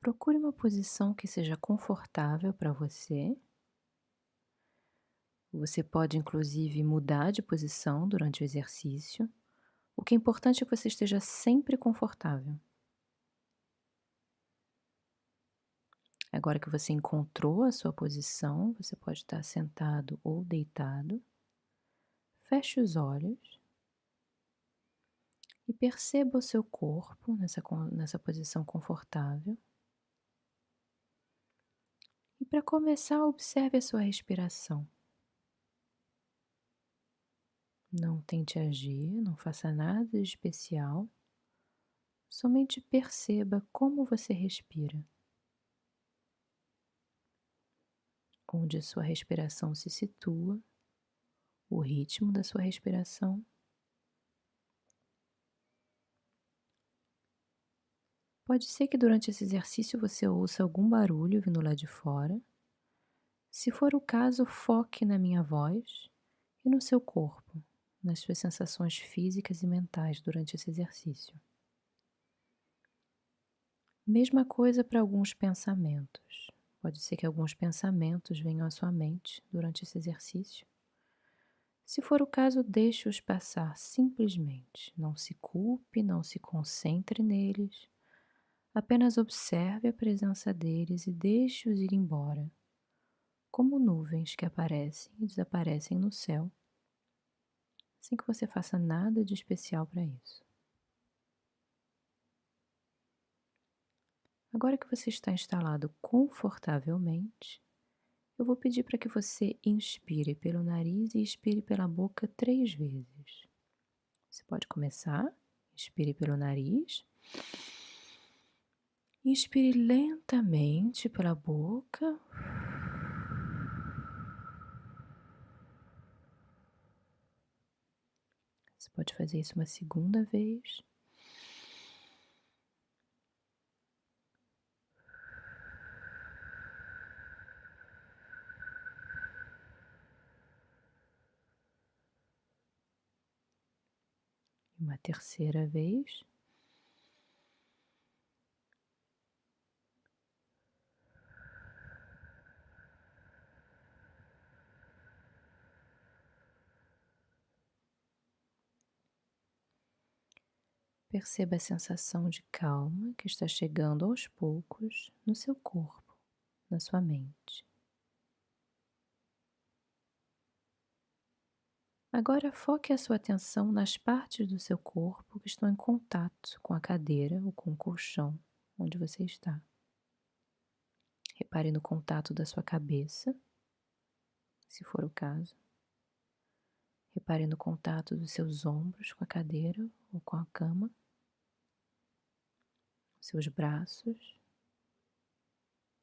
Procure uma posição que seja confortável para você. Você pode, inclusive, mudar de posição durante o exercício. O que é importante é que você esteja sempre confortável. Agora que você encontrou a sua posição, você pode estar sentado ou deitado. Feche os olhos e perceba o seu corpo nessa, nessa posição confortável. E para começar, observe a sua respiração. Não tente agir, não faça nada de especial, somente perceba como você respira. Onde a sua respiração se situa, o ritmo da sua respiração. Pode ser que durante esse exercício você ouça algum barulho vindo lá de fora. Se for o caso, foque na minha voz e no seu corpo, nas suas sensações físicas e mentais durante esse exercício. Mesma coisa para alguns pensamentos. Pode ser que alguns pensamentos venham à sua mente durante esse exercício. Se for o caso, deixe-os passar simplesmente. Não se culpe, não se concentre neles. Apenas observe a presença deles e deixe-os ir embora, como nuvens que aparecem e desaparecem no céu, sem que você faça nada de especial para isso. Agora que você está instalado confortavelmente, eu vou pedir para que você inspire pelo nariz e expire pela boca três vezes. Você pode começar, inspire pelo nariz. Inspire lentamente pela boca. Você pode fazer isso uma segunda vez. Uma terceira vez. Perceba a sensação de calma que está chegando aos poucos no seu corpo, na sua mente. Agora foque a sua atenção nas partes do seu corpo que estão em contato com a cadeira ou com o colchão onde você está. Repare no contato da sua cabeça, se for o caso. Repare no contato dos seus ombros com a cadeira ou com a cama seus braços,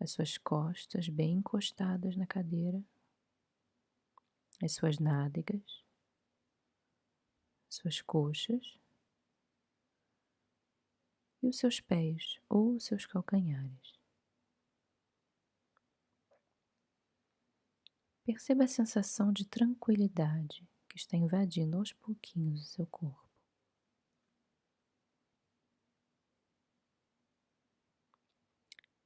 as suas costas bem encostadas na cadeira, as suas nádegas, as suas coxas e os seus pés ou os seus calcanhares. Perceba a sensação de tranquilidade que está invadindo aos pouquinhos o seu corpo.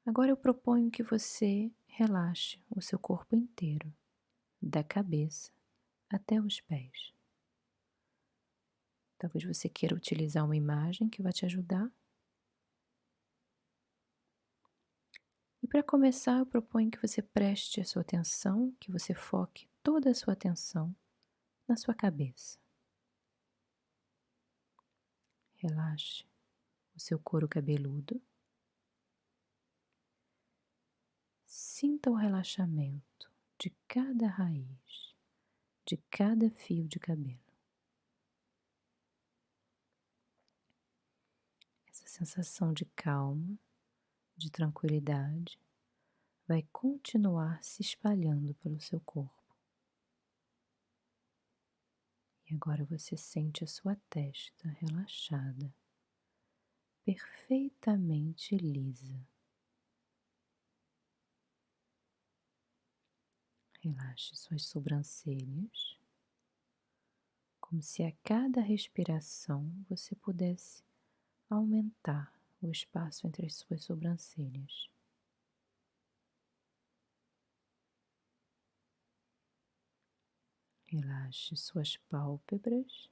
Agora eu proponho que você relaxe o seu corpo inteiro, da cabeça até os pés. Talvez você queira utilizar uma imagem que vai te ajudar. E para começar, eu proponho que você preste a sua atenção, que você foque toda a sua atenção na sua cabeça. Relaxe o seu couro cabeludo. Sinta o relaxamento de cada raiz, de cada fio de cabelo. Essa sensação de calma, de tranquilidade, vai continuar se espalhando pelo seu corpo. E agora você sente a sua testa relaxada, perfeitamente lisa. Relaxe suas sobrancelhas, como se a cada respiração você pudesse aumentar o espaço entre as suas sobrancelhas. Relaxe suas pálpebras,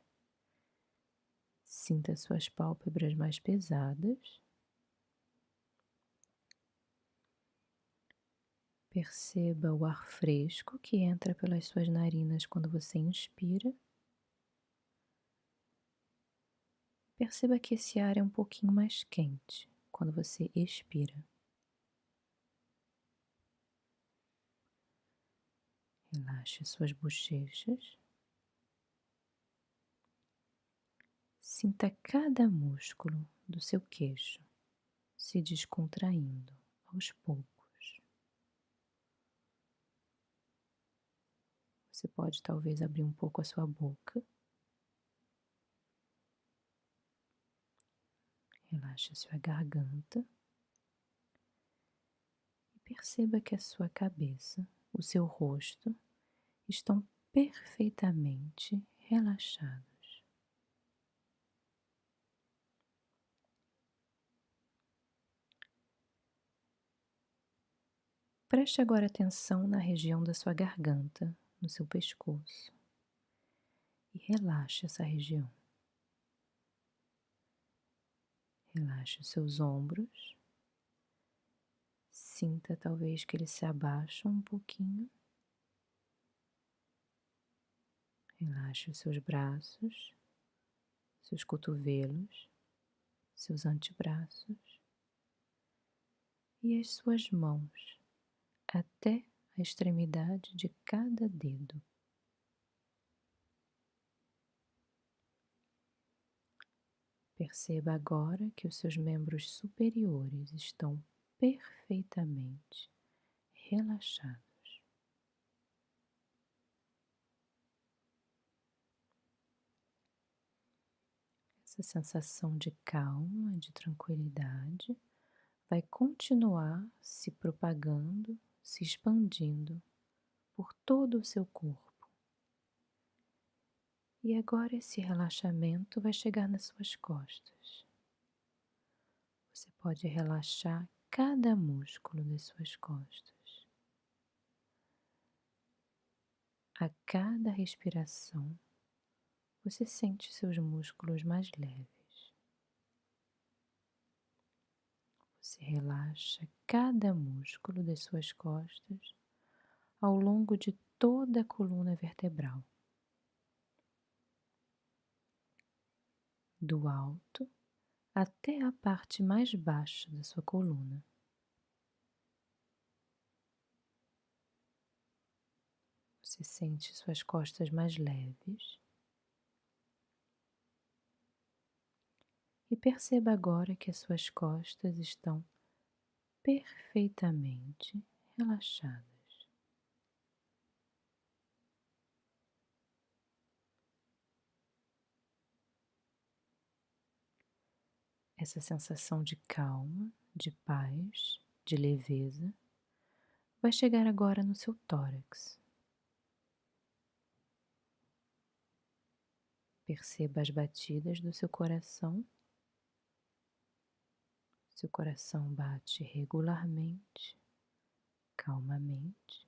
sinta suas pálpebras mais pesadas. Perceba o ar fresco que entra pelas suas narinas quando você inspira. Perceba que esse ar é um pouquinho mais quente quando você expira. Relaxe suas bochechas. Sinta cada músculo do seu queixo se descontraindo aos poucos. Você pode talvez abrir um pouco a sua boca. Relaxe a sua garganta. E perceba que a sua cabeça, o seu rosto estão perfeitamente relaxados. Preste agora atenção na região da sua garganta, no seu pescoço e relaxe essa região. Relaxe os seus ombros. Sinta talvez que eles se abaixam um pouquinho. Relaxe os seus braços, seus cotovelos, seus antebraços e as suas mãos até extremidade de cada dedo. Perceba agora que os seus membros superiores estão perfeitamente relaxados. Essa sensação de calma, de tranquilidade, vai continuar se propagando se expandindo por todo o seu corpo. E agora esse relaxamento vai chegar nas suas costas. Você pode relaxar cada músculo das suas costas. A cada respiração, você sente seus músculos mais leves. Você relaxa cada músculo das suas costas ao longo de toda a coluna vertebral. Do alto até a parte mais baixa da sua coluna. Você sente suas costas mais leves. E perceba agora que as suas costas estão perfeitamente relaxadas. Essa sensação de calma, de paz, de leveza vai chegar agora no seu tórax. Perceba as batidas do seu coração seu coração bate regularmente, calmamente.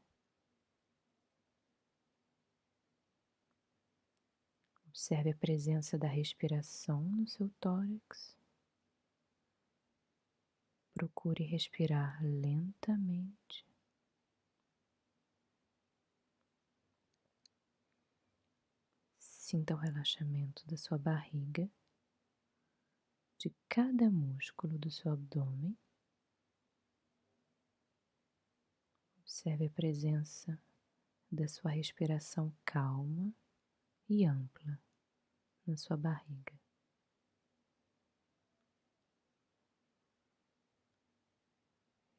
Observe a presença da respiração no seu tórax. Procure respirar lentamente. Sinta o relaxamento da sua barriga de cada músculo do seu abdômen. Observe a presença da sua respiração calma e ampla na sua barriga.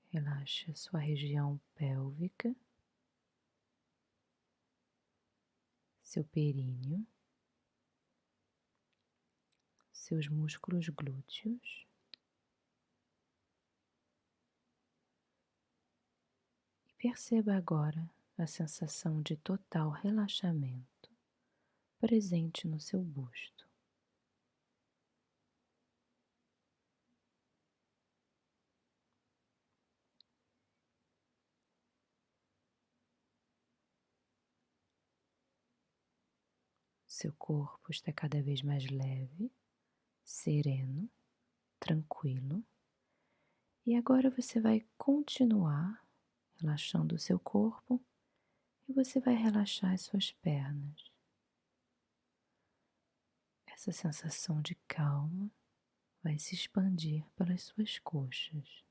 Relaxe a sua região pélvica, seu períneo seus músculos glúteos. E perceba agora a sensação de total relaxamento presente no seu busto. Seu corpo está cada vez mais leve sereno, tranquilo. E agora você vai continuar relaxando o seu corpo e você vai relaxar as suas pernas. Essa sensação de calma vai se expandir pelas suas coxas.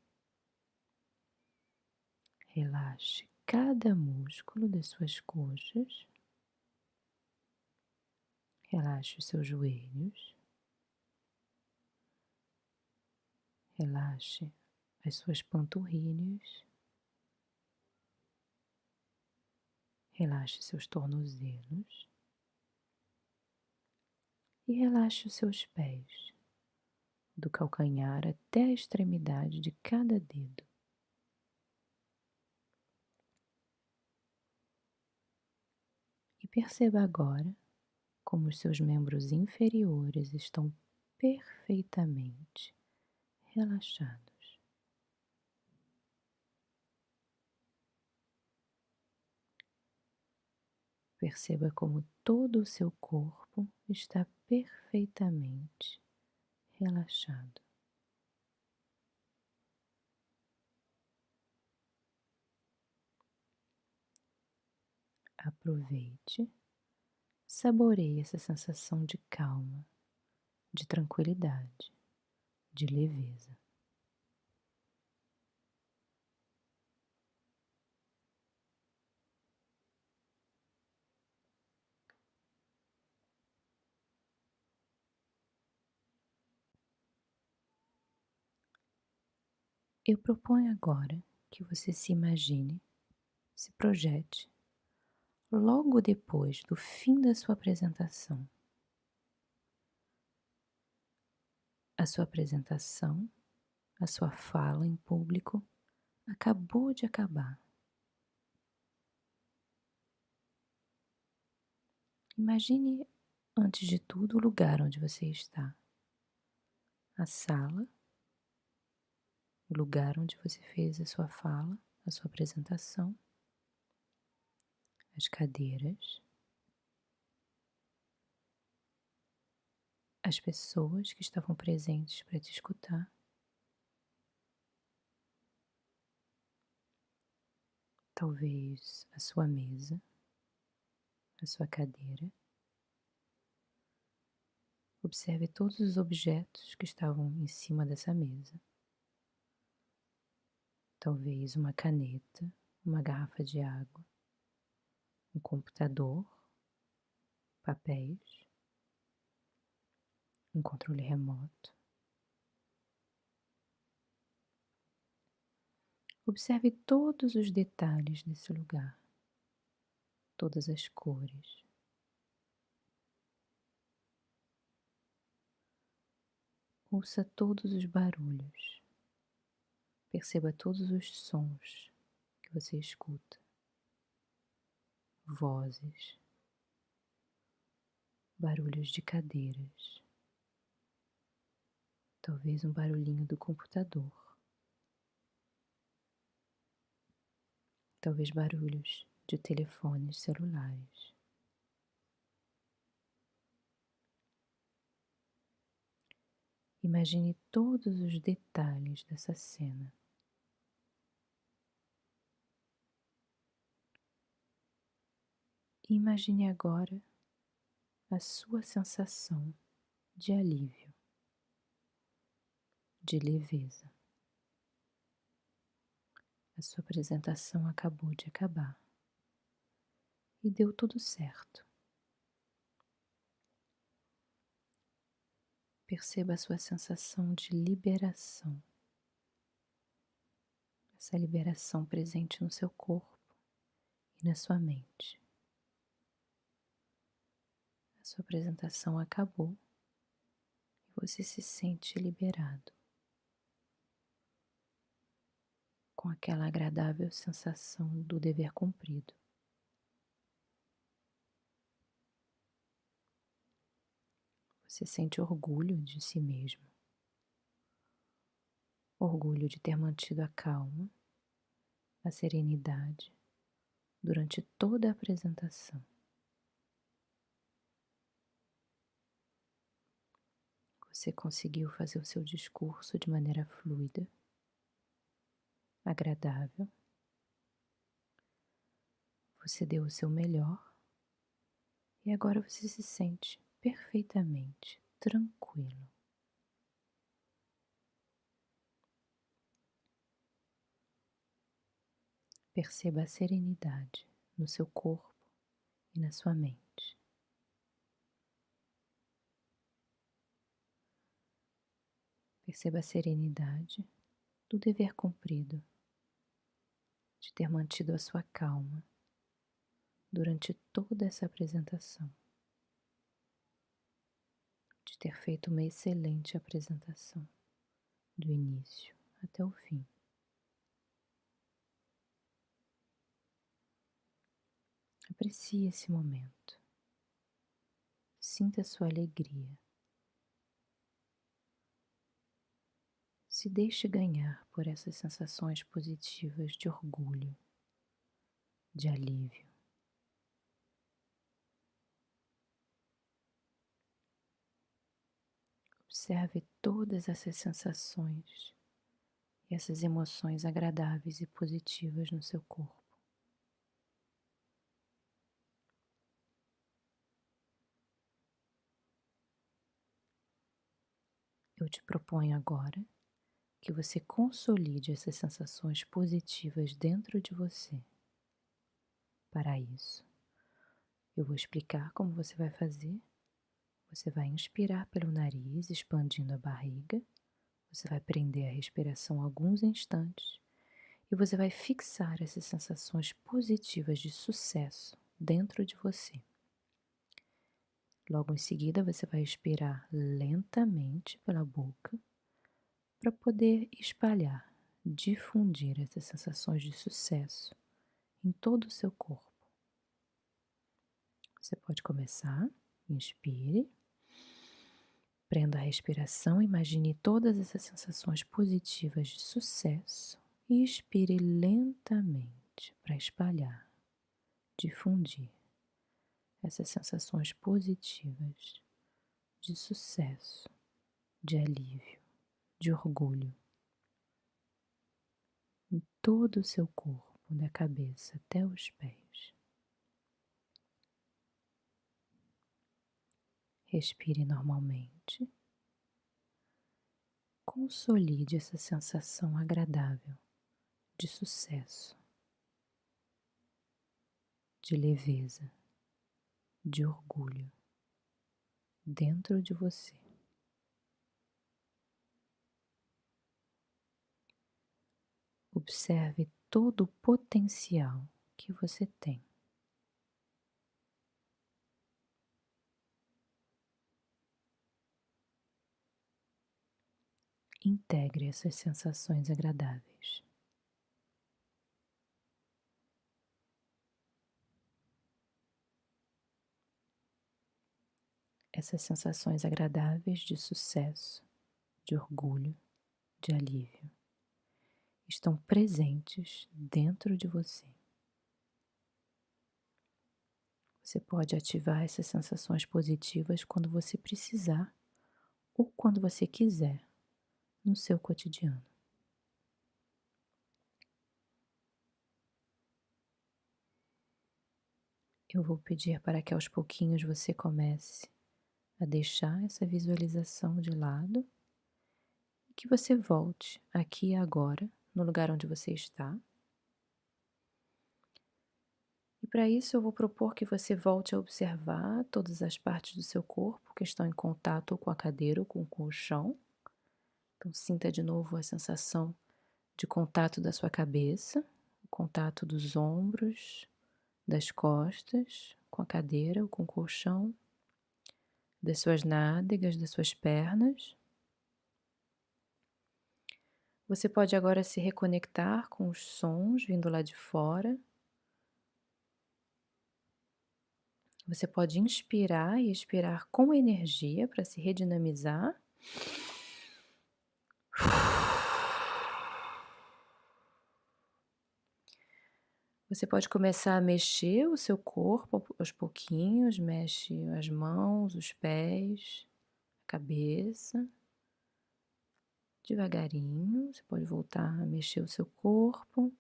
Relaxe cada músculo das suas coxas. Relaxe os seus joelhos. Relaxe as suas panturrilhas. Relaxe seus tornozelos e relaxe os seus pés, do calcanhar até a extremidade de cada dedo. E perceba agora como os seus membros inferiores estão perfeitamente relaxados. Perceba como todo o seu corpo está perfeitamente relaxado. Aproveite, saboreie essa sensação de calma, de tranquilidade, de leveza. Eu proponho agora que você se imagine, se projete, logo depois do fim da sua apresentação. A sua apresentação, a sua fala em público acabou de acabar. Imagine, antes de tudo, o lugar onde você está. A sala o lugar onde você fez a sua fala, a sua apresentação, as cadeiras, as pessoas que estavam presentes para te escutar. Talvez a sua mesa, a sua cadeira. Observe todos os objetos que estavam em cima dessa mesa talvez uma caneta, uma garrafa de água, um computador, papéis, um controle remoto. Observe todos os detalhes desse lugar, todas as cores. Ouça todos os barulhos. Perceba todos os sons que você escuta, vozes, barulhos de cadeiras, talvez um barulhinho do computador, talvez barulhos de telefones celulares. Imagine todos os detalhes dessa cena. Imagine agora a sua sensação de alívio, de leveza. A sua apresentação acabou de acabar e deu tudo certo. Perceba a sua sensação de liberação, essa liberação presente no seu corpo e na sua mente. A sua apresentação acabou e você se sente liberado, com aquela agradável sensação do dever cumprido. Você sente orgulho de si mesmo, orgulho de ter mantido a calma, a serenidade durante toda a apresentação. Você conseguiu fazer o seu discurso de maneira fluida, agradável. Você deu o seu melhor e agora você se sente perfeitamente tranquilo. Perceba a serenidade no seu corpo e na sua mente. Perceba a serenidade do dever cumprido, de ter mantido a sua calma durante toda essa apresentação, de ter feito uma excelente apresentação, do início até o fim. Aprecie esse momento. Sinta sua alegria. Se deixe ganhar por essas sensações positivas de orgulho, de alívio. Observe todas essas sensações e essas emoções agradáveis e positivas no seu corpo. Eu te proponho agora que você consolide essas sensações positivas dentro de você. Para isso, eu vou explicar como você vai fazer. Você vai inspirar pelo nariz, expandindo a barriga. Você vai prender a respiração alguns instantes e você vai fixar essas sensações positivas de sucesso dentro de você. Logo em seguida, você vai expirar lentamente pela boca para poder espalhar, difundir essas sensações de sucesso em todo o seu corpo. Você pode começar, inspire, prenda a respiração, imagine todas essas sensações positivas de sucesso e expire lentamente para espalhar, difundir essas sensações positivas de sucesso, de alívio, de orgulho em todo o seu corpo, da cabeça até os pés. Respire normalmente. Consolide essa sensação agradável de sucesso, de leveza de orgulho dentro de você. Observe todo o potencial que você tem. Integre essas sensações agradáveis. essas sensações agradáveis de sucesso, de orgulho, de alívio estão presentes dentro de você. Você pode ativar essas sensações positivas quando você precisar ou quando você quiser no seu cotidiano. Eu vou pedir para que aos pouquinhos você comece a deixar essa visualização de lado e que você volte aqui agora, no lugar onde você está. E para isso eu vou propor que você volte a observar todas as partes do seu corpo que estão em contato com a cadeira ou com o colchão. Então sinta de novo a sensação de contato da sua cabeça, o contato dos ombros, das costas com a cadeira ou com o colchão das suas nádegas, das suas pernas. Você pode agora se reconectar com os sons vindo lá de fora. Você pode inspirar e expirar com energia para se redinamizar. Você pode começar a mexer o seu corpo aos pouquinhos, mexe as mãos, os pés, a cabeça. Devagarinho, você pode voltar a mexer o seu corpo,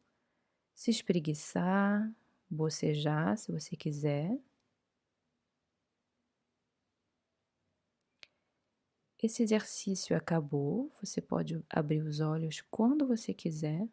se espreguiçar, bocejar se você quiser. Esse exercício acabou, você pode abrir os olhos quando você quiser.